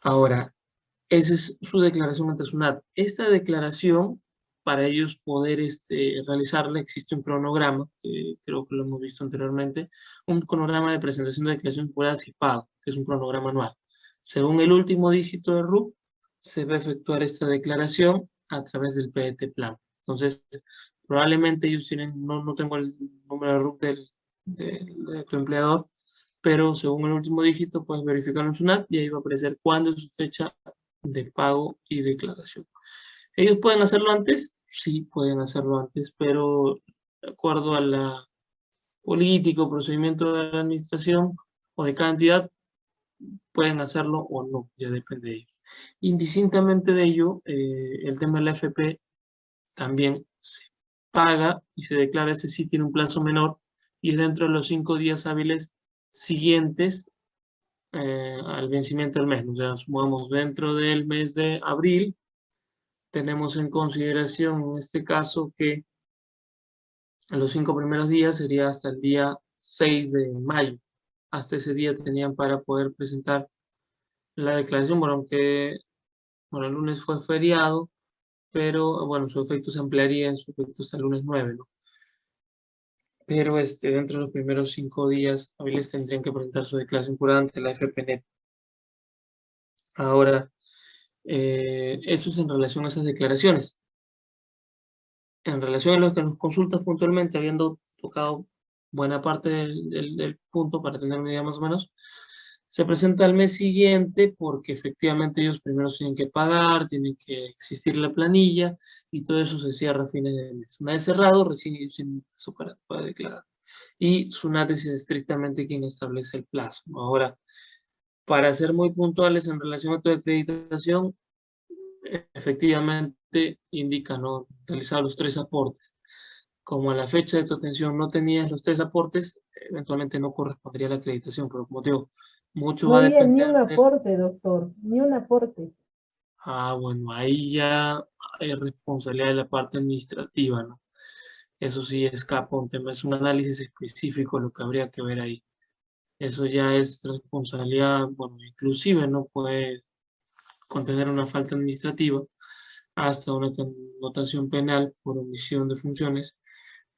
Ahora, esa es su declaración ante SUNAT. Esta declaración, para ellos poder este, realizarla, existe un cronograma, que creo que lo hemos visto anteriormente, un cronograma de presentación de declaración de y pago, que es un cronograma anual. Según el último dígito de RUP, se va a efectuar esta declaración a través del PET Plan. Entonces, probablemente ellos tienen, no, no tengo el número de RUP del, de tu empleador, pero según el último dígito puedes verificar en SUNAT y ahí va a aparecer cuándo es su fecha de pago y declaración. ¿Ellos pueden hacerlo antes? Sí, pueden hacerlo antes, pero de acuerdo a la política o procedimiento de la administración o de cada entidad, pueden hacerlo o no, ya depende de ellos. Indistintamente de ello, eh, el tema de la FP también se paga y se declara, ese sí tiene un plazo menor y es dentro de los cinco días hábiles siguientes eh, al vencimiento del mes. O sea, sumamos dentro del mes de abril, tenemos en consideración en este caso que los cinco primeros días sería hasta el día 6 de mayo. Hasta ese día tenían para poder presentar la declaración, bueno, aunque bueno, el lunes fue feriado, pero bueno, su efecto se ampliaría en su efecto hasta el lunes 9, ¿no? Pero este, dentro de los primeros cinco días hábiles tendrían que presentar su declaración jurada ante la FPNet. Ahora, eh, eso es en relación a esas declaraciones. En relación a lo que nos consultas puntualmente, habiendo tocado buena parte del, del punto para tener una idea más o menos, se presenta al mes siguiente porque efectivamente ellos primero tienen que pagar, tienen que existir la planilla y todo eso se cierra a fines de mes. Una vez cerrado, recién ellos tienen su para, declarar. Y SUNAT es estrictamente quien establece el plazo. Ahora, para ser muy puntuales en relación a tu acreditación, efectivamente indica no realizar los tres aportes. Como a la fecha de tu atención no tenías los tres aportes, eventualmente no correspondería a la acreditación, pero como te digo, mucho va a depender. Ni un aporte, doctor, ni un aporte. Ah, bueno, ahí ya hay responsabilidad de la parte administrativa, ¿no? Eso sí escapa un tema, es un análisis específico lo que habría que ver ahí. Eso ya es responsabilidad, bueno, inclusive no puede contener una falta administrativa hasta una connotación penal por omisión de funciones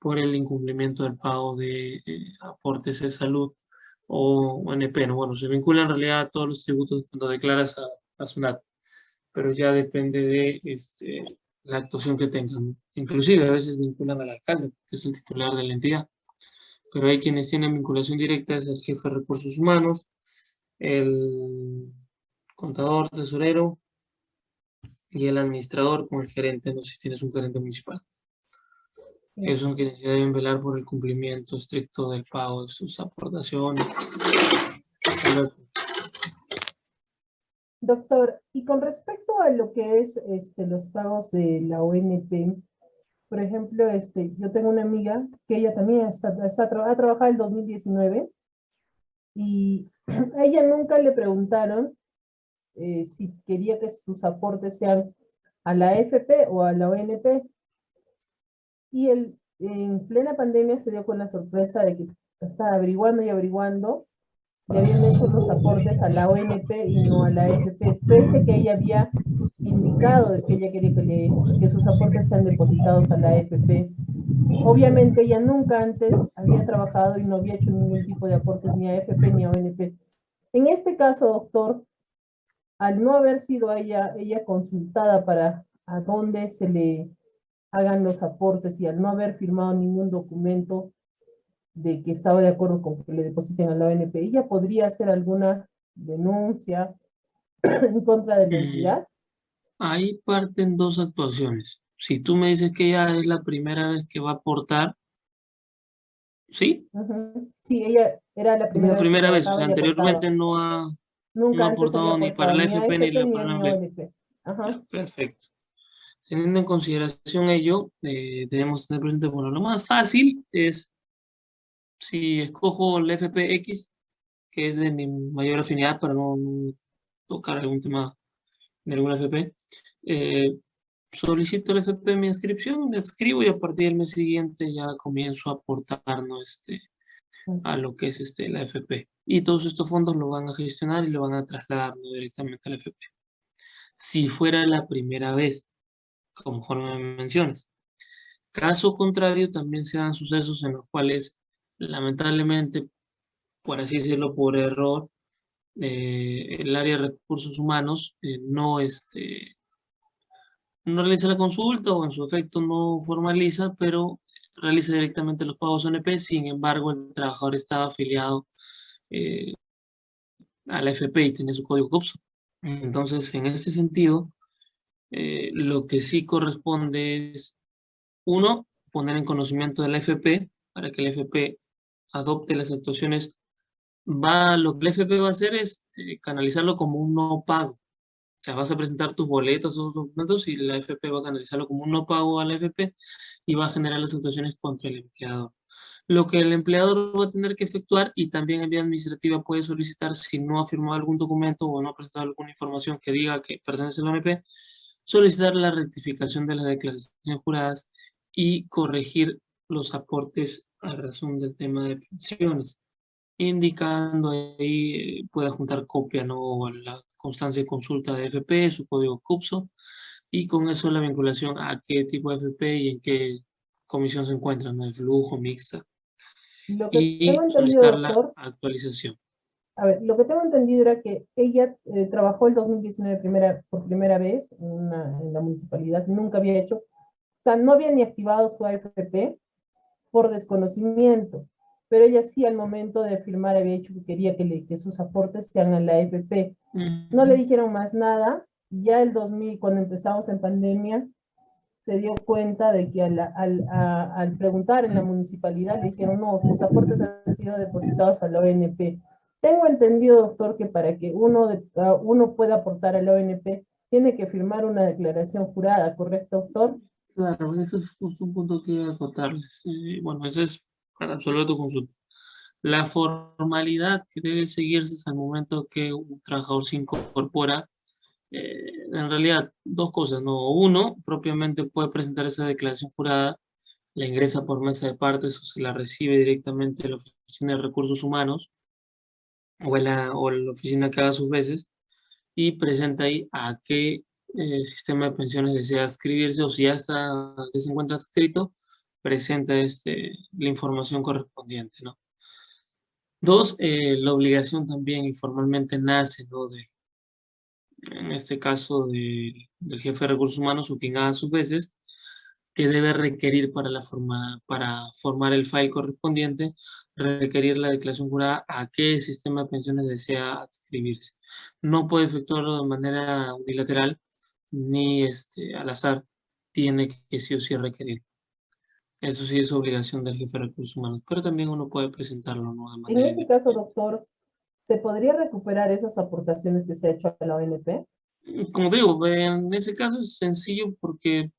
por el incumplimiento del pago de eh, aportes de salud o ONP, ¿no? Bueno, se vincula en realidad a todos los tributos cuando declaras a, a SUNAT, pero ya depende de este, la actuación que tengan. Inclusive a veces vinculan al alcalde, que es el titular de la entidad, pero hay quienes tienen vinculación directa, es el jefe de recursos humanos, el contador, tesorero y el administrador con el gerente, no sé si tienes un gerente municipal. Son quienes deben velar por el cumplimiento estricto del pago de sus aportaciones. Doctor, y con respecto a lo que es este, los pagos de la ONP, por ejemplo, este, yo tengo una amiga que ella también está, está, ha trabajado el 2019 y a ella nunca le preguntaron eh, si quería que sus aportes sean a la FP o a la ONP y él en plena pandemia se dio con la sorpresa de que estaba averiguando y averiguando y habían hecho los aportes a la ONP y no a la AFP, pese que ella había indicado que ella quería que, que sus aportes sean depositados a la AFP. Obviamente ella nunca antes había trabajado y no había hecho ningún tipo de aportes ni a AFP ni a ONP. En este caso, doctor, al no haber sido ella, ella consultada para a dónde se le hagan los aportes y al no haber firmado ningún documento de que estaba de acuerdo con que le depositen a la ONP, ¿ella podría hacer alguna denuncia en contra de la eh, entidad? ahí parten dos actuaciones. Si tú me dices que ella es la primera vez que va a aportar, ¿sí? Sí, ella era la primera, la primera vez. anteriormente no ha, Nunca aportado ni para la FP ni, la para la ONP. Perfecto. Teniendo en consideración ello, eh, debemos tener presente, bueno, lo más fácil es, si escojo el FPX, que es de mi mayor afinidad para no, tocar algún tema de alguna FP, eh, solicito el FP mi inscripción, me escribo y a partir del mes siguiente ya comienzo a aportar este, a lo que es este, la FP. Y todos estos fondos lo van a gestionar y lo van a trasladar directamente a la FP. Si fuera la primera vez, conforme me mencionas. Caso contrario, también se dan sucesos en los cuales, lamentablemente, por así decirlo, por error, eh, el área de recursos humanos eh, no, este, no realiza la consulta o en su efecto no formaliza, pero realiza directamente los pagos ONP, sin embargo el trabajador estaba afiliado eh, a la FP y tiene su código CUPSO. Entonces, en este sentido, eh, lo que sí corresponde es, uno, poner en conocimiento de la FP para que la FP adopte las actuaciones. Va, lo que la FP va a hacer es eh, canalizarlo como un no pago. O sea, vas a presentar tus boletas o documentos y la FP va a canalizarlo como un no pago a la FP y va a generar las actuaciones contra el empleador. Lo que el empleador va a tener que efectuar y también en vía administrativa puede solicitar si no ha firmado algún documento o no ha presentado alguna información que diga que pertenece a la ONP, solicitar la rectificación de las declaraciones juradas y corregir los aportes a razón del tema de pensiones, indicando ahí, eh, puede juntar copia ¿no? la constancia de consulta de FP, su código CUPSO, y con eso la vinculación a qué tipo de FP y en qué comisión se encuentra, ¿no? de flujo, mixta. y solicitar la actualización. A ver, lo que tengo entendido era que ella eh, trabajó el 2019 primera, por primera vez en, en, la municipalidad, nunca había hecho, o sea, no había ni activado su AFP por desconocimiento, pero ella sí al momento de firmar había dicho que quería que, le, que sus aportes sean a la AFP. No le dijeron más nada, ya el 2000, cuando empezamos en pandemia, se dio cuenta de que al, al, al preguntar en la municipalidad le dijeron, no, sus aportes han sido depositados a la ONP. Tengo entendido, doctor, que para que uno, de, uh, uno pueda aportar a la ONP, tiene que firmar una declaración jurada, ¿correcto, doctor? Claro, eso es justo un punto que acotarles. Eh, bueno, eso es para resolver tu consulta. La formalidad que debe seguirse es al momento que un trabajador se incorpora eh, en realidad, dos cosas, ¿no? Uno, propiamente puede presentar esa declaración jurada, la ingresa por mesa de partes o se la recibe directamente de la Oficina de Recursos Humanos o, la, o la oficina que haga sus veces y presenta ahí a qué eh, sistema de pensiones desea adscribirse o si ya está, que se encuentra adscrito, presenta este, la información correspondiente, ¿no? Dos, eh, la obligación también informalmente nace, ¿no? De, en este caso del jefe de recursos humanos o quien haga sus veces, que debe requerir para, la forma, para formar el file correspondiente, requerir la declaración jurada a qué sistema de pensiones desea adscribirse. No puede efectuarlo de manera unilateral ni este, al azar, tiene que sí o sí requerir. Eso sí es obligación del jefe de recursos humanos, pero también uno puede presentarlo. ¿no? en ese caso, doctor, ¿Se podría recuperar esas aportaciones que se ha hecho a la ONP? Como digo, en ese caso es sencillo porque,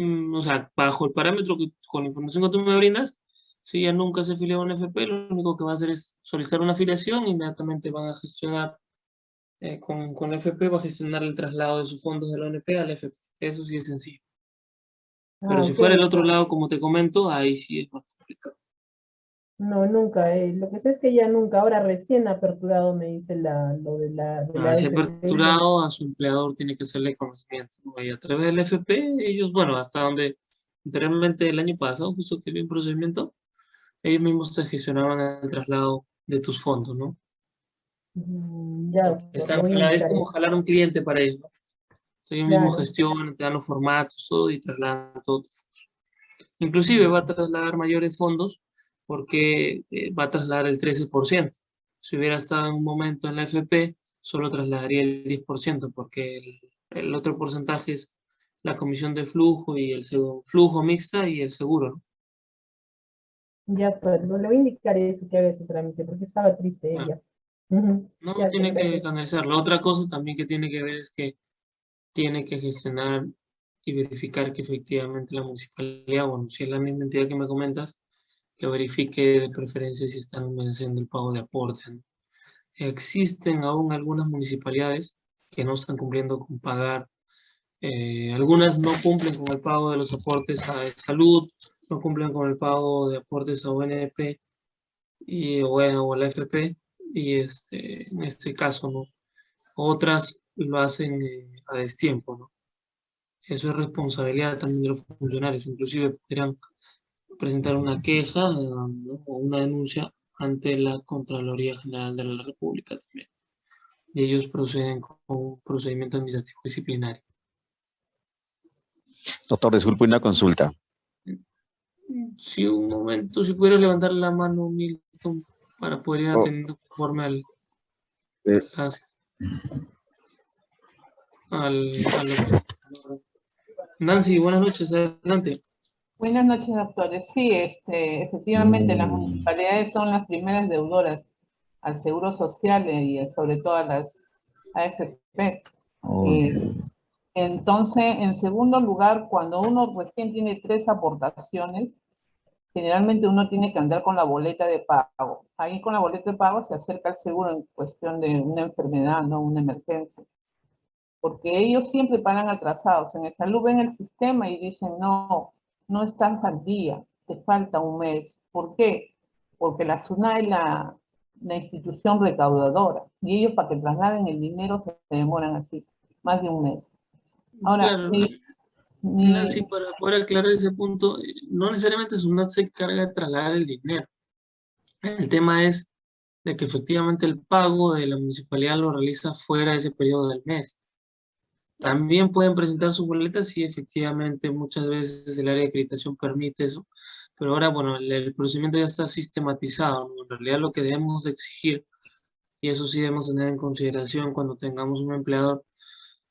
mm, o sea, bajo el parámetro que con la información que tú me brindas, si ya nunca se afilió a una FP, lo único que va a hacer es solicitar una afiliación, inmediatamente van a gestionar eh, con, con la FP, va a gestionar el traslado de sus fondos de la ONP a la FP. Eso sí es sencillo. Pero ah, si fuera el otro lado, como te comento, ahí sí es más complicado. No, nunca. Eh, lo que sé es que ya nunca, ahora recién aperturado me dice la, lo de la... De ah, si aperturado a su empleador tiene que hacerle conocimiento. Y a través del FP, ellos, bueno, hasta donde anteriormente el año pasado, justo que vi un procedimiento, ellos mismos te gestionaban el traslado de tus fondos, ¿no? Mm, ya. Están, es como jalar un cliente para ellos, ¿no? ellos mismos gestionan, te dan los formatos, todo y trasladan todo. Inclusive va a trasladar mayores fondos porque eh, va a trasladar el 13%. Si hubiera estado en un momento en la FP, solo trasladaría el 10%, porque el, otro porcentaje es la comisión de flujo y el flujo mixta y el seguro. Ya, pues, no le voy a indicar eso que haga ese trámite, porque estaba triste ah. ella. No, tiene que canalizarlo. Otra cosa también que tiene que ver es que tiene que gestionar y verificar que efectivamente la municipalidad, bueno, si es la misma entidad que me comentas, que verifique de preferencia si están venciendo el pago de aporte. Existen aún algunas municipalidades que no están cumpliendo con pagar. Eh, algunas no cumplen con el pago de los aportes a salud, no cumplen con el pago de aportes a ONP y, o, la FP, y este, en este caso, ¿no? Otras lo hacen eh, a destiempo, ¿no? Eso es responsabilidad también de los funcionarios, inclusive podrían presentar una queja o una denuncia ante la Contraloría General de la República también. Y ellos proceden con un procedimiento administrativo disciplinario. Doctor, disculpe una consulta. Sí, un momento, si pudiera levantar la mano, Milton, para poder ir oh. atendiendo conforme al... Eh. al, Nancy, buenas noches, adelante. Buenas noches, doctores. Sí, este, efectivamente, las municipalidades son las primeras deudoras al Seguro Social y sobre todo a las AFP. Eh, entonces, en segundo lugar, cuando uno recién tiene tres aportaciones, generalmente uno tiene que andar con la boleta de pago. Ahí con la boleta de pago se acerca al seguro en cuestión de una enfermedad, no una emergencia. Porque ellos siempre pagan atrasados. En el salud ven el sistema y dicen, no, no estás al día, te falta un mes. ¿Por qué? Porque la SUNA es la, institución recaudadora y ellos para que trasladen el dinero se demoran así, más de un mes. Ahora, para poder aclarar ese punto, no necesariamente SUNAT se encarga de trasladar el dinero. El tema es de que efectivamente el pago de la municipalidad lo realiza fuera de ese periodo del mes. También pueden presentar su boleta si efectivamente muchas veces el área de acreditación permite eso, pero ahora, bueno, el, procedimiento ya está sistematizado, En realidad lo que debemos de exigir, y eso sí debemos tener en consideración cuando tengamos un empleador,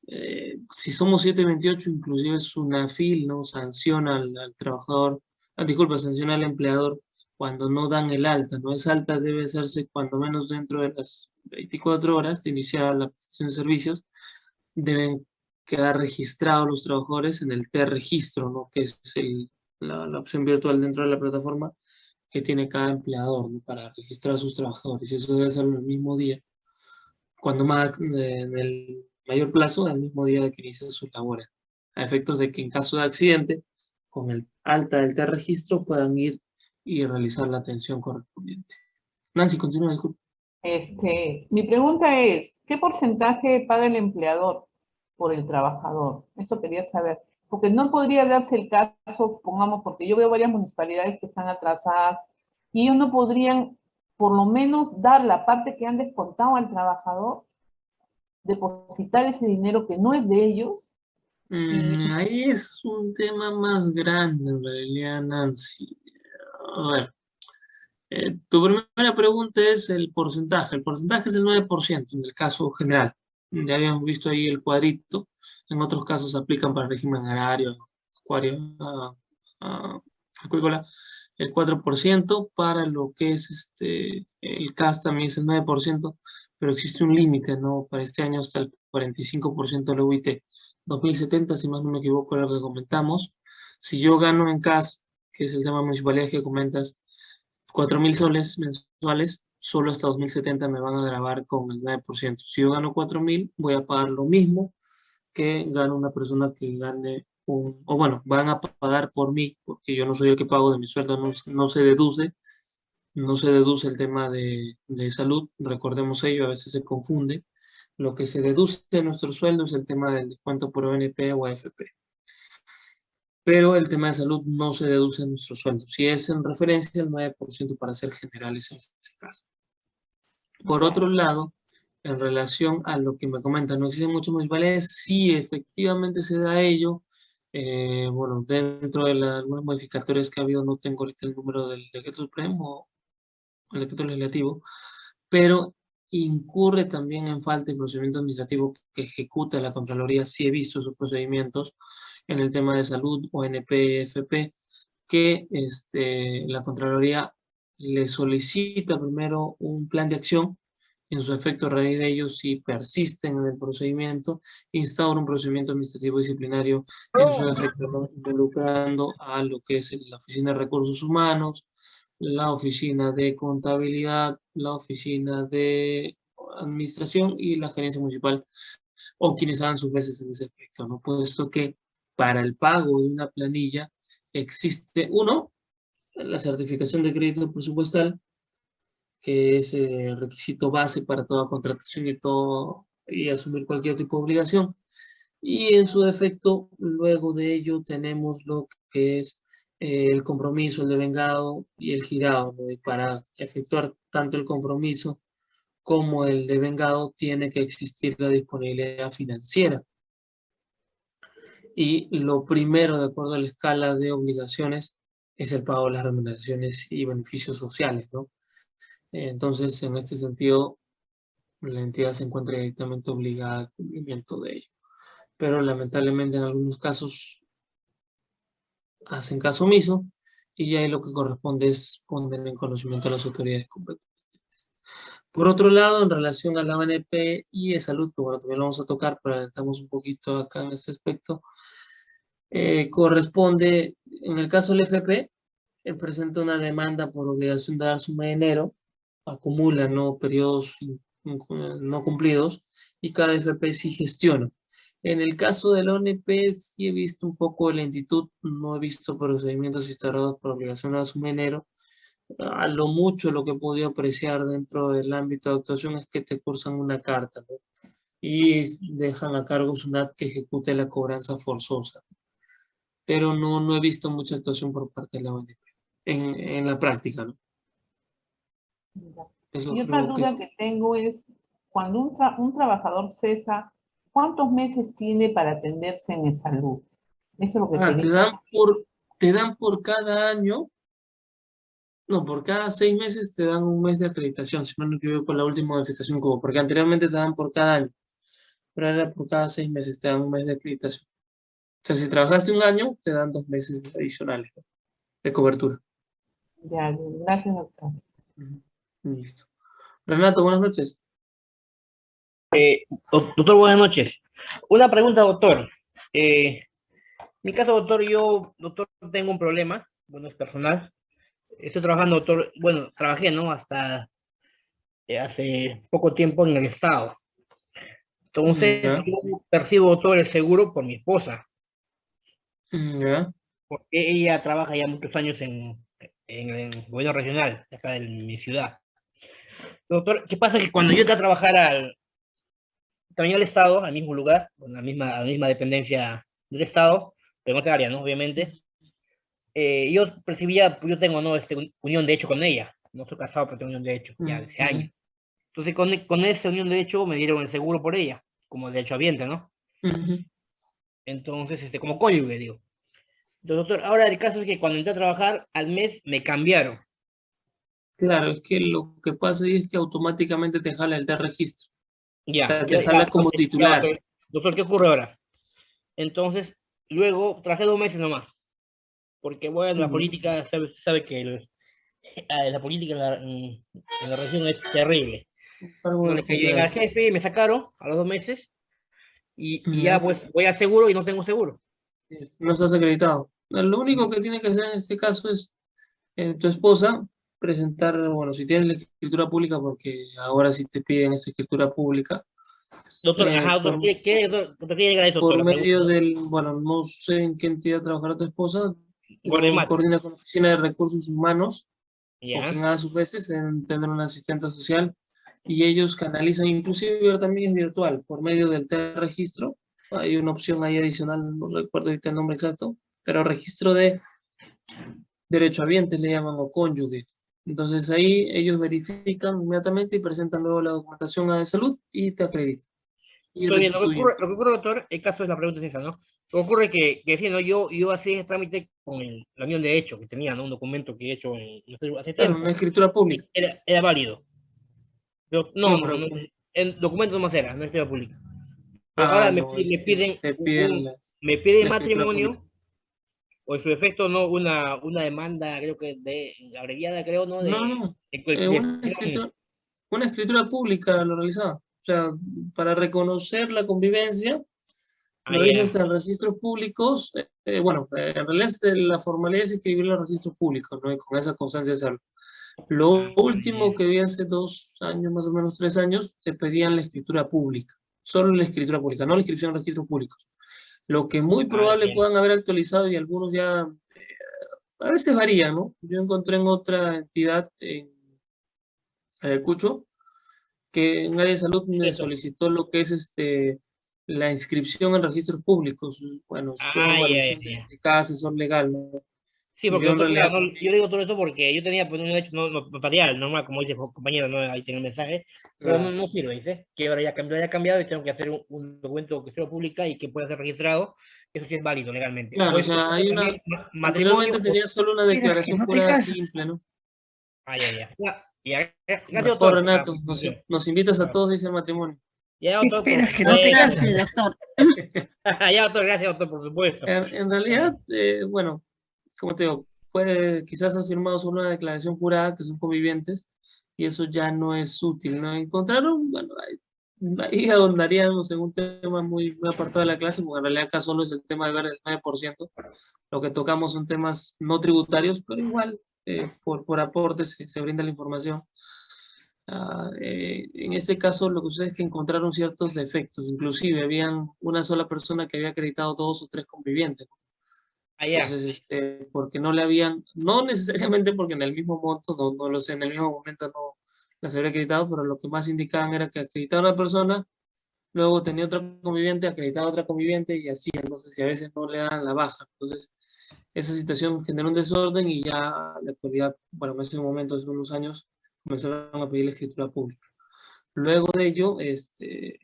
eh, si somos 728, inclusive SUNAFIL, ¿no? Sanciona al, trabajador, ah, disculpa, sanciona al empleador cuando no dan el alta, ¿no? Esa alta debe hacerse cuando menos dentro de las 24 horas de iniciar la prestación de servicios, deben quedar registrados los trabajadores en el T-registro, ¿no? que es el, la, opción virtual dentro de la plataforma que tiene cada empleador para registrar a sus trabajadores. Y eso debe ser el mismo día, cuando más, en el mayor plazo, el mismo día de que inicia sus labores, a efectos de que en caso de accidente, con el alta del T-registro puedan ir y realizar la atención correspondiente. Nancy, continúa, disculpe. Este, mi pregunta es, ¿qué porcentaje paga el empleador por el trabajador. Eso quería saber. Porque no podría darse el caso, pongamos, porque yo veo varias municipalidades que están atrasadas y ellos no podrían por lo menos dar la parte que han descontado al trabajador, depositar ese dinero que no es de ellos. Mm, ahí es un tema más grande, en realidad, Nancy. A ver, eh, tu primera pregunta es el porcentaje. El porcentaje es el 9% en el caso general ya habíamos visto ahí el cuadrito, en otros casos aplican para régimen agrario, acuario, uh, el 4%, para lo que es este, el CAS también es el 9%, pero existe un límite, ¿no? Para este año hasta el 45% del UIT. 2070, si más no me equivoco, lo que comentamos. Si yo gano en CAS, que es el tema municipalidad que comentas, 4.000 soles mensuales, solo hasta 2070 me van a grabar con el 9%. Si yo gano 4.000, voy a pagar lo mismo que gana una persona que gane un... O bueno, van a pagar por mí, porque yo no soy el que pago de mi sueldo, no, se deduce. No se deduce el tema de, de, salud, recordemos ello, a veces se confunde. Lo que se deduce de nuestro sueldo es el tema del descuento por ONP o AFP pero el tema de salud no se deduce en nuestro sueldo. Si es en referencia, el 9% para ser generales en este caso. Por otro lado, en relación a lo que me comentan, no existen muchos municipalidades, sí efectivamente se da ello, eh, bueno, dentro de las algunos modificatorios que ha habido, no tengo ahorita el número del decreto supremo, el decreto legislativo, pero incurre también en falta de procedimiento administrativo que ejecuta la Contraloría, sí he visto esos procedimientos, en el tema de salud, ONP, FP, que este, la Contraloría le solicita primero un plan de acción, en su efecto a raíz de ello, si persisten en el procedimiento, instaura un procedimiento administrativo disciplinario en su efecto, involucrando a lo que es la Oficina de Recursos Humanos, la Oficina de Contabilidad, la Oficina de Administración y la Gerencia Municipal, o quienes hagan sus veces en ese aspecto, ¿no? Puesto que para el pago de una planilla existe, uno, la certificación de crédito presupuestal, que es el requisito base para toda contratación y, todo, y asumir cualquier tipo de obligación. Y en su defecto, luego de ello tenemos lo que es eh, el compromiso, el devengado y el girado. Y para efectuar tanto el compromiso como el devengado tiene que existir la disponibilidad financiera. Y lo primero, de acuerdo a la escala de obligaciones, es el pago de las remuneraciones y beneficios sociales, ¿no? Entonces, en este sentido, la entidad se encuentra directamente obligada al cumplimiento de ello. Pero lamentablemente en algunos casos hacen caso omiso y ya lo que corresponde es poner en conocimiento a las autoridades competentes. Por otro lado, en relación a la ONP y de salud, que bueno, también lo vamos a tocar, pero adelantamos un poquito acá en este aspecto, eh, corresponde, en el caso del FP, eh, presenta una demanda por obligación de dar suma de enero, acumula ¿no? periodos no cumplidos y cada FP sí gestiona. En el caso del ONP sí he visto un poco de lentitud, no he visto procedimientos instaurados por obligación de suma de enero. A lo mucho lo que he podido apreciar dentro del ámbito de actuación es que te cursan una carta y dejan a cargo SUNAT que ejecute la cobranza forzosa. Pero no, no he visto mucha actuación por parte de la ONP en, en la práctica. ¿no? y otra duda que, tengo es, cuando un, un trabajador cesa, ¿cuántos meses tiene para atenderse en salud? Eso es lo que ah, te, dan por, te dan por cada año, no, por cada seis meses te dan un mes de acreditación, si no me equivoco con la última modificación como, porque anteriormente te dan por cada año, pero ahora por cada seis meses te dan un mes de acreditación. O sea, si trabajaste un año, te dan dos meses adicionales de cobertura. Ya, gracias doctor. Listo. Renato, buenas noches. Eh, doctor, buenas noches. Una pregunta, doctor. Eh, en mi caso, doctor, yo, doctor, tengo un problema, bueno, es personal. Estoy trabajando, doctor, bueno, trabajé, ¿no? Hasta eh, hace poco tiempo en el Estado. Entonces, yo percibo, doctor, el seguro por mi esposa. Porque ella trabaja ya muchos años en, en el gobierno regional, acá de mi ciudad. Doctor, ¿qué pasa? Que cuando yo entré a trabajar al, también al Estado, al mismo lugar, con la misma, la misma dependencia del Estado, pero en otra área, ¿no? Obviamente, eh, yo percibía, yo tengo, ¿no? Este, unión de hecho con ella, no estoy casado, pero tengo unión de hecho, ya hace años. Entonces, con, con esa unión de hecho, me dieron el seguro por ella, como de hecho habiente, ¿no? Entonces, este, como cónyuge, digo. Doctor, ahora el caso es que cuando entré a trabajar, al mes me cambiaron. Claro, es que lo que pasa ahí es que automáticamente te jala el de registro. Ya. O sea, te jala como titular. doctor, ¿qué ocurre ahora? Entonces, luego traje dos meses nomás. Porque, bueno, la política, sabe, sabe que eh, la política en la, región es terrible. Bueno, que llega el jefe y me sacaron a los dos meses. Y, y ya, pues, voy a seguro y no tengo seguro. No estás acreditado. Lo único que tiene que hacer en este caso es eh, tu esposa presentar, bueno, si tienes la escritura pública, porque ahora sí te piden esa escritura pública. Doctor, eh, por, ¿qué, qué, eso? Por medio del, bueno, no sé en qué entidad trabajará tu esposa, coordina con la Oficina de Recursos Humanos, o quien haga sus veces, en tener una asistente social, y ellos canalizan, inclusive también es virtual, por medio del T-registro, hay una opción ahí adicional, no recuerdo ahorita el nombre exacto, pero registro de derecho derechohabientes le llaman o cónyuge. Entonces ahí ellos verifican inmediatamente y presentan luego la documentación a de salud y te acreditan. lo, que ocurre, lo que ocurre, doctor, el caso de la pregunta es esa, ¿no? Lo que ocurre que, que sí, ¿no? yo, yo hacía ese trámite con la unión de hecho que tenía, ¿no? Un documento que he hecho en, hace tiempo. una escritura pública. Era, era válido. Pero, no, no, no, el documento no más era, no escritura pública. ahora ah, me, piden, me piden matrimonio o en su efecto no una, una demanda, creo que de abreviada, creo, ¿no? no, no. Eh, una, escritura, pública lo realizaba. O sea, para reconocer la convivencia, ah, lo hice hasta en registros públicos. Eh, eh, bueno, en realidad la formalidad es escribir los registros públicos, ¿no? Y con esa constancia de hacerlo. Lo ah, último que vi hace dos años, más o menos tres años, te pedían la escritura pública. Solo la escritura pública, no la inscripción en registros públicos. Lo que muy ah, probable puedan haber actualizado y algunos ya, eh, a veces varía, ¿no? Yo encontré en otra entidad, en, Ayacucho, que en área de salud me solicitó lo que es este la inscripción en registros públicos. Bueno, Ah, evaluación ya, de- cada asesor legal, ¿no? Sí, porque Yo realidad- no, yo le digo todo esto porque yo tenía pues, un hecho no, no, notarial, normal, como dice el compañero, ¿no? ahí tiene el mensaje, pero no, Ah, no sirve, dice, que ahora ya cambió, ya cambiado y tengo que hacer un, un documento que sea pública y que pueda ser registrado, eso sí es válido legalmente. Claro, Pues, o sea, hay una- Anteriormente pues, tenía solo una declaración no casas. simple, ¿no? ah, ya, ya, ya, ya, ya, Mejor, doctor, Renato, nos, nos invitas a Claro. todos, dice el matrimonio. Ya. Que no te cases, doctor. ya, doctor, gracias, doctor, por supuesto. En, en realidad, eh, bueno, como te digo, puede, quizás has firmado solo una declaración jurada que son convivientes y eso ya no es útil, ¿no? Encontraron, bueno, ahí, ahí ahondaríamos en un tema muy, muy apartado de la clase, porque en realidad acá solo es el tema de ver el 9%, lo que tocamos son temas no tributarios, pero igual eh, por, por aporte se, se brinda la información. Ah, eh, en este caso lo que sucede es que encontraron ciertos defectos, inclusive habían una sola persona que había acreditado dos o tres convivientes. Allá, Entonces, este, porque no le habían, no necesariamente porque en el mismo monto, no, no lo sé, en el mismo momento no las habría acreditado, pero lo que más indicaban era que acreditaba una persona, luego tenía otra conviviente, acreditaba otra conviviente y así, entonces, y a veces no le dan la baja. Entonces, esa situación generó un desorden y ya en la actualidad, bueno, en ese momento, hace unos años, comenzaron a pedir la escritura pública. Luego de ello, este,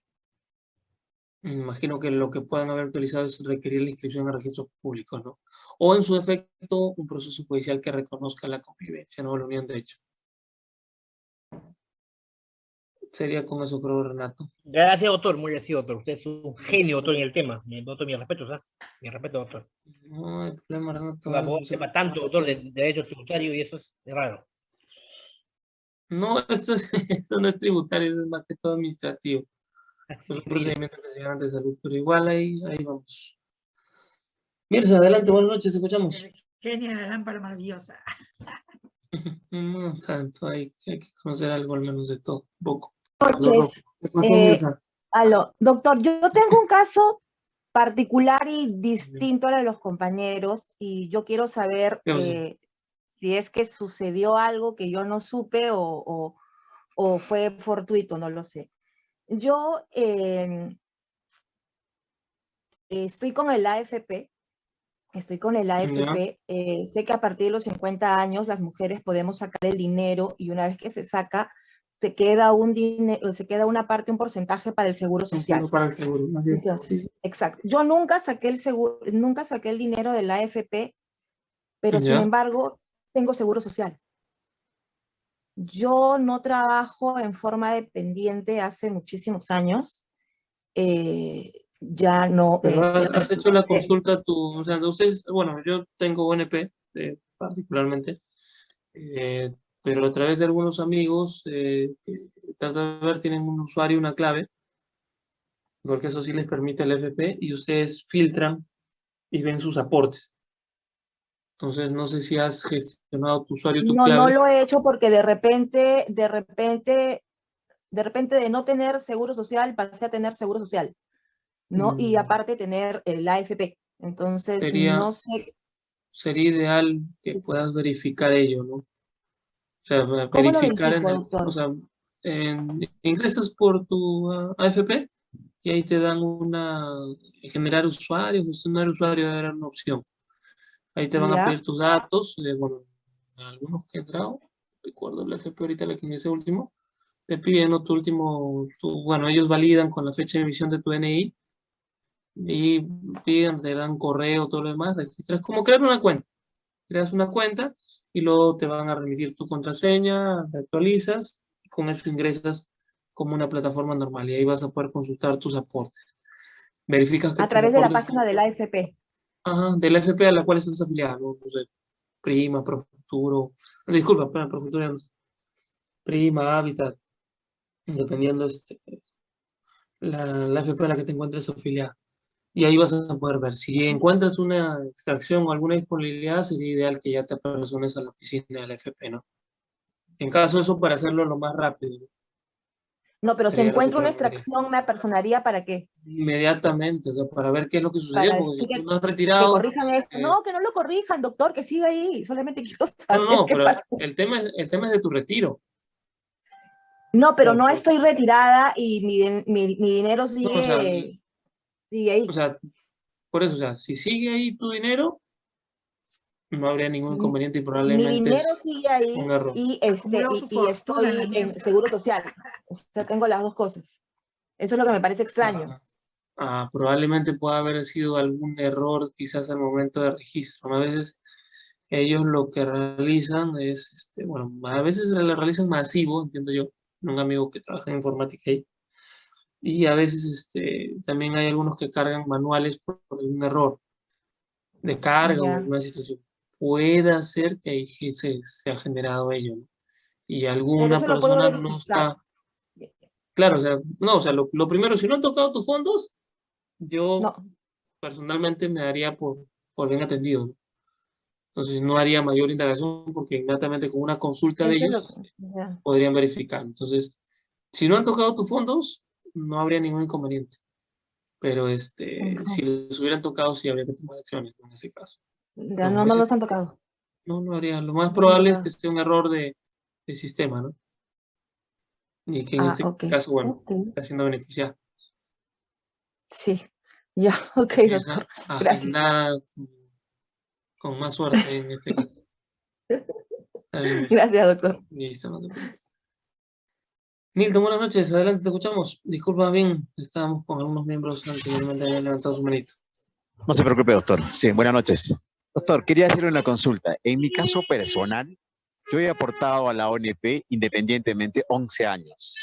me imagino que lo que puedan haber utilizado es requerir la inscripción a registros públicos, ¿no? O en su defecto, un proceso judicial que reconozca la convivencia, no la unión de hecho. Sería con eso, creo, Renato. gracias, doctor, muy gracias, doctor, usted es un genio, doctor, en el tema, mi, doctor, mi respeto, ¿sabes? Mi respeto, doctor. No hay problema, Renato. No sé. sepa tanto, doctor, de, de derecho tributario y eso es raro. No, esto, es, esto no es tributario, eso es más que todo administrativo. Es un procedimiento que se llama de salud, pero igual ahí, ahí vamos. Mirza, adelante, buenas noches, te escuchamos. Genia de la lámpara maravillosa. No tanto, hay, hay que conocer algo al menos de todo, un poco. noches. ¿Qué pasó, Eh? Aló, doctor, yo tengo un caso particular y distinto al de los compañeros y yo quiero saber eh, si es que sucedió algo que yo no supe o, o- o fue fortuito, no lo sé. Yo em, estoy con el AFP, estoy con el AFP, eh, sé que a partir de los 50 años las mujeres podemos sacar el dinero y una vez que se saca, se queda un dinero, se queda una parte, un porcentaje para el seguro social. Para el seguro, es. Entonces, exacto. Yo nunca saqué el seguro, nunca saqué el dinero de la AFP, pero sin embargo tengo seguro social. Yo no trabajo en forma dependiente hace muchísimos años. eh, ya no. Pero eh, has, hecho la eh, consulta tú, o sea, ustedes, bueno, yo tengo ONP eh, particularmente, pero a través de algunos amigos, trata de ver, tienen un usuario una clave, porque eso sí les permite el FP, y ustedes filtran y ven sus aportes. Entonces, no sé si has gestionado tu usuario tu No, no lo he hecho porque de repente, de repente, de repente de no tener seguro social pasé a tener seguro social, ¿no? Y Mm. aparte tener el AFP. Entonces, Sería- no sé, Sería ideal que Sí. puedas verificar ello, ¿no? O sea, ¿Cómo lo verificar en el, o sea, en- ingresas por tu ah, AFP y ahí te dan una, generar usuario, gestionar usuario era una opción. Ahí te van a pedir tus datos, eh, bueno, algunos que he entrado, recuerdo el AFP ahorita la que ingresé último, te piden ¿no? tu último, tu- bueno, ellos validan con la fecha de emisión de tu DNI y piden, te dan correo, todo lo demás, registras, como crear una cuenta. Creas una cuenta y luego te van a remitir tu contraseña, te actualizas y con eso ingresas como una plataforma normal y ahí vas a poder consultar tus aportes. Verificas que a través de la página del AFP. Ajá, de la FP a la cual estás afiliado, ¿no? No sé, Prima, Profuturo, disculpa, Profuturo no sé. Prima, Habitat, dependiendo este, la, la FP a la que te encuentres afiliada. Y ahí vas a poder ver. Si encuentras una extracción o alguna disponibilidad, sería ideal que ya te apersones a la oficina de la FP, ¿no? En caso de eso, para hacerlo lo más rápido. ¿no? No, pero si que encuentro una extracción, ¿me apersonaría para qué? Inmediatamente, o sea, para ver qué es lo que sucedió, Para porque decir si que- tú no has Que retirado, corrijan esto. eh, No, que no lo corrijan, doctor, que siga ahí. Solamente quiero No, saber no, qué pero el tema, es, el tema es de tu retiro. No, pero no estoy retirada y mi, mi, mi dinero sigue, sea, sigue ahí. O sea, por eso, o sea, si sigue ahí tu dinero, no habría ningún Mi- inconveniente y Mi probablemente dinero es sigue ahí un y, este, y, estoy en seguro social. O sea, tengo las dos cosas. Eso es lo que me parece extraño. Ah, ah, probablemente pueda haber sido algún error quizás al momento de registro. A veces ellos lo que realizan es, este, bueno, a veces lo realizan masivo, entiendo yo, un amigo que trabaja en informática ahí, y a veces este, también hay algunos que cargan manuales por, por algún error de carga o alguna situación. Puede ser que ahí se, se ha generado ello, ¿no? Y alguna persona no está... Claro, o sea, no, o sea, lo, lo primero, si no han tocado tus fondos, yo No, personalmente me daría por, por bien atendido. ¿no? Entonces no haría mayor indagación porque inmediatamente con una consulta de ellos podrían verificar. Entonces, si no han tocado tus fondos, no habría ningún inconveniente. Pero este, Ujú. si los hubieran tocado, sí habría que tomar acciones en ese caso. Ya No, no, los han tocado. No, no habría. Lo más probable es que sea un error de, de sistema, ¿no? Y que en Ah, este caso, bueno, está siendo beneficiado. Sí, ya, ok, doctor. Gracias. agendada con, con más suerte en este caso. Gracias, doctor. Listo, no te preocupes. Nilton, buenas noches. Adelante, te escuchamos. Disculpa bien, estábamos con algunos miembros anteriormente habían levantado su manito. No se preocupe, doctor. Sí, buenas noches. Doctor, quería hacerle una consulta. En mi caso personal, yo he aportado a la ONP independientemente 11 años.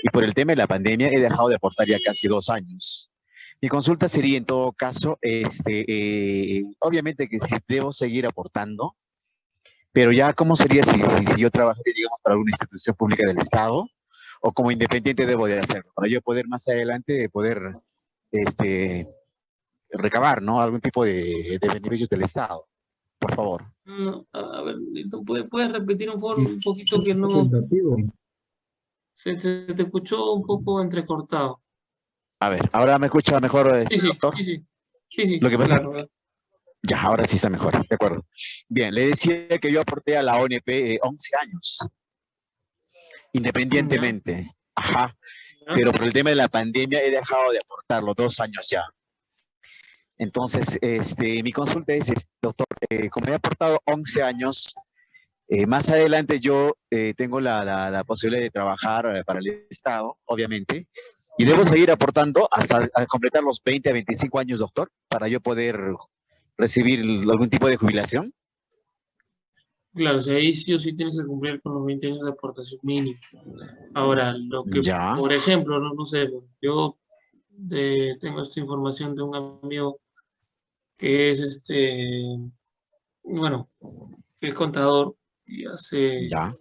Y por el tema de la pandemia he dejado de aportar ya casi dos años. Mi consulta sería en todo caso, este, eh, obviamente que si debo seguir aportando, pero ya cómo sería si yo trabajaría, digamos, para alguna institución pública del Estado o como independiente debo de hacerlo, para yo poder más adelante poder este, recabar, ¿no? Algún tipo de, de beneficios del Estado. Por favor. No, a ver, ¿puedes, puedes repetir un, foro, un poquito que no... Se, se te escuchó un poco entrecortado. A ver, ahora me escucha mejor, Sí, este, sí, doctor. sí, sí. Sí, sí, Lo que pasa- claro, Ya, ahora sí está mejor, de acuerdo. Bien, le decía que yo aporté a la ONP eh, 11 años, independientemente. Ajá, pero por el tema de la pandemia he dejado de aportarlo dos años ya. Entonces, este, mi consulta es, doctor, eh, como he aportado 11 años, eh, más adelante yo eh, tengo la, la- la posibilidad de trabajar eh, para el Estado, obviamente, y debo seguir aportando hasta completar los 20 a 25 años, doctor, para yo poder recibir algún tipo de jubilación. Claro, o sea, ahí sí o sí tienes que cumplir con los 20 años de aportación mínima. Ahora, lo que, Ya. por ejemplo, no, no sé, yo de- tengo esta información de un amigo que es este, bueno, es contador y hace Ya.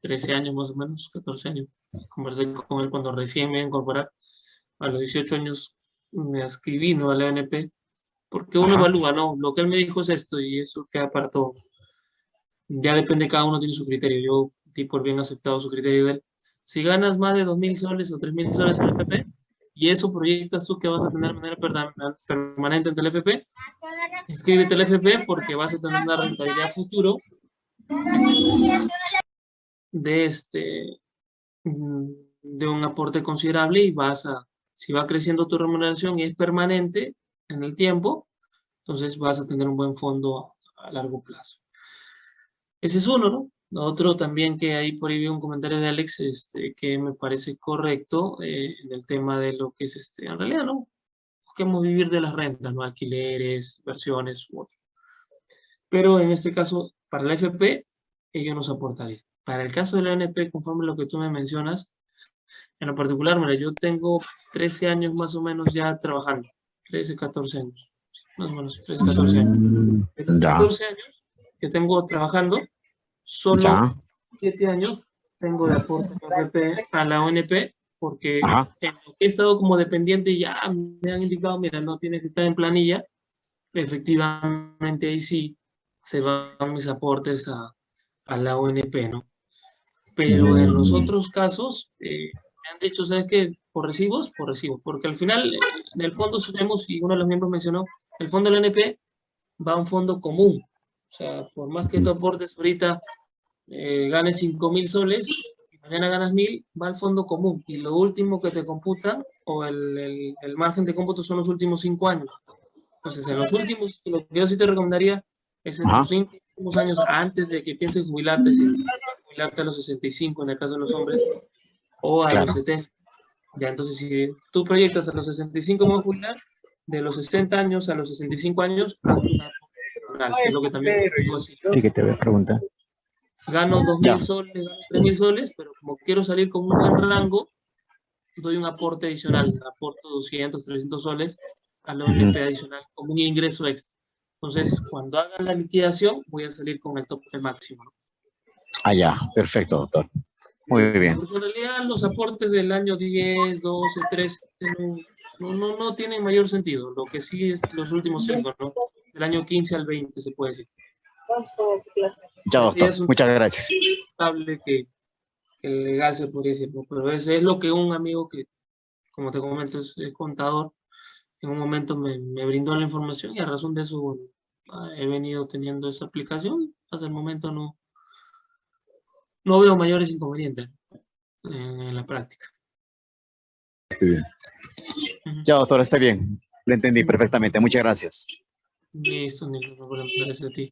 13 años más o menos, 14 años. Conversé con él cuando recién me iba a incorporar. A los 18 años me escribí ¿no? a la ONP porque uno Ajá. evalúa, ¿no? Lo que él me dijo es esto y eso queda para todo. Ya depende, cada uno tiene su criterio. Yo di por bien aceptado su criterio de él. Si ganas más de 2.000 soles o 3.000 soles en el FP y eso proyectas tú que vas a tener de manera permanente en el FP, inscríbete al FP porque vas a tener una rentabilidad futuro de este de un aporte considerable y vas a, si va creciendo tu remuneración y es permanente en el tiempo, entonces vas a tener un buen fondo a largo plazo. Ese es uno, ¿no? Otro también que ahí por ahí vi un comentario de Alex este, que me parece correcto eh, en el tema de lo que es, este, en realidad, ¿no? Busquemos vivir de las rentas, ¿no? Alquileres, inversiones u otro. Pero en este caso, para la FP, ello nos aportaría. Para el caso de la ONP, conforme lo que tú me mencionas, en lo particular, mira, yo tengo 13 años más o menos ya trabajando, 13, 14 años, más o menos 13, 14 años. De los Ya. 14 años que tengo trabajando, solo Ya. 7 años tengo de aporte a la ONP, la porque Ajá. en lo que he estado como dependiente y ya me han indicado, mira, no tienes que estar en planilla, efectivamente ahí sí se van mis aportes a, a la ONP, ¿no? Pero en los otros casos, eh, me han dicho, ¿sabes qué? Por recibos, por recibos, porque al final, eh, en el fondo, sabemos, y uno de los miembros mencionó, el fondo del ONP va a un fondo común. O sea, por más que tú aportes ahorita, eh, ganes 5 mil soles, mañana ganas mil, va al fondo común y lo último que te computa o el, el- el margen de cómputo son los últimos cinco años. Entonces, en los últimos, lo que yo sí te recomendaría es en Ajá. los cinco últimos años antes de que pienses jubilarte, si jubilarte a los 65 en el caso de los hombres, o a Claro. los 70. Ya, entonces, si tú proyectas a los 65 me voy a jubilar, de los 60 años a los 65 años, haz una personal, que es lo que también. Sí, que te voy a preguntar. Gano 2 Ya. mil soles, gano 3 mil soles, pero como quiero salir con un buen rango, doy un aporte adicional, aporto 200, 300 soles a la ONP adicional como un ingreso extra. Entonces, cuando hagan la liquidación, voy a salir con el tope máximo. Ah, ya, perfecto, doctor. Muy bien. Porque en realidad los aportes del año 10, 12, 13 no, no, no, no tienen mayor sentido. Lo que sí es los últimos cinco, ¿no? Del año 15 al 20 se puede decir. Ya, doctor. Muchas gracias. Estable que, que legal se podría decir, pero es lo que un amigo que, como te comento, es, contador, en un momento me, me brindó la información y a razón de eso, bueno, he venido teniendo esa aplicación. Hasta el momento no, no veo mayores inconvenientes en, en la práctica. Ya, doctor, está bien. Lo entendí perfectamente. Muchas gracias. Listo, problema, gracias a ti.